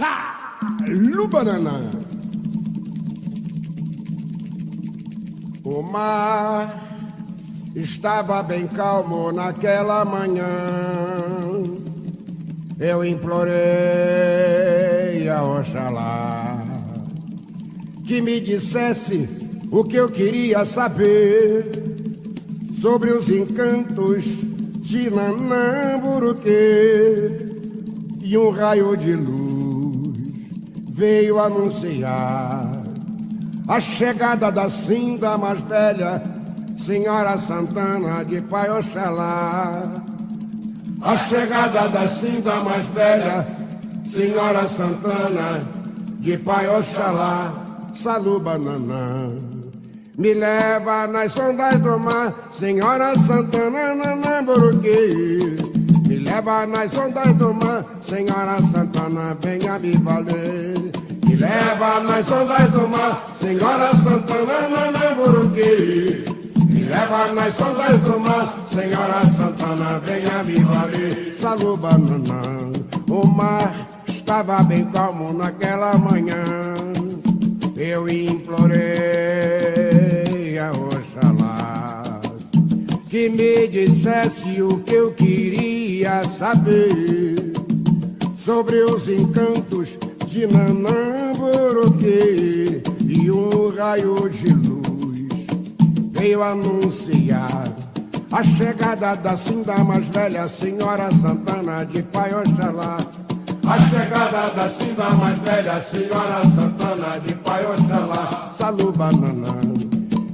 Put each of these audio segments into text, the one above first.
Salu banana. O mar estava bem calmo naquela manhã. Eu implorei a Oxalá que me dissesse o que eu queria saber sobre os encantos de Nanamburuque e um raio de luz veio anunciar a chegada da cinda mais velha, Senhora Santana de Pai Oxalá. A chegada da cinda mais velha, Senhora Santana de Pai Oxalá, Salu Bananã. Me leva nas ondas do mar, Senhora Santana, Nanamburuque. Me leva nas ondas do mar, Senhora Santana, venha me valer. Me leva nas ondas do mar, Senhora Santana, Nanamburuque. Me leva nas ondas do mar, Senhora Santana, venha me valer. Salu Bananã, o mar estava bem calmo naquela manhã. Eu implorei a Oxalá que me dissesse o que eu queria saber sobre os encantos de Nanamburuque e um raio de luz veio anunciar a chegada da cinda mais velha Senhora Santana de Pai Oxalá. A chegada da cinda mais velha Senhora Santana de Pai Oxalá. Salu banana,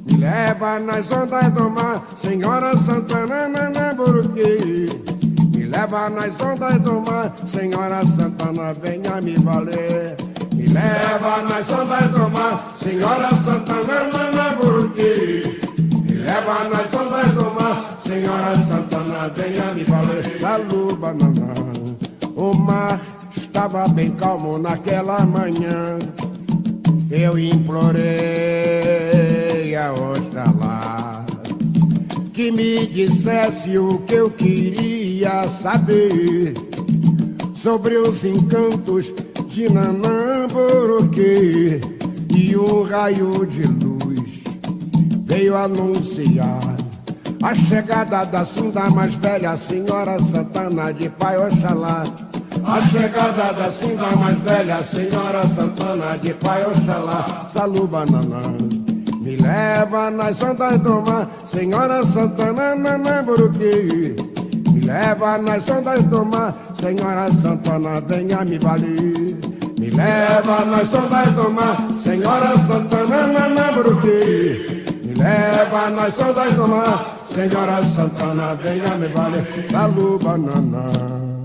me leva nas ondas do mar Senhora Santana Nanamburuque. Leva nas ondas do mar Senhora Santana, venha me valer. Me leva nas ondas do mar Senhora Santana Nanamburuque. Me leva nas ondas do mar Senhora Santana, venha me valer. Salu banana, o mar estava bem calmo naquela manhã. Eu implorei a Oxalá que me dissesse o que eu queria saber sobre os encantos de Nanamburuque e um raio de luz veio anunciar a chegada da cinda mais velha, Senhora Santana de Pai Oxalá. A chegada da cinda mais velha, Senhora Santana de Pai Oxalá. Salu banana, me leva nas ondas do mar, Senhora Santana Nanamburuque. Me leva nas ondas do mar, Senhora Santana, venha me valer. Me leva nas ondas do mar, Senhora Santana Nanamburuque. Me leva nas ondas do mar, Senhora Santana, venha me valer. Salu banana.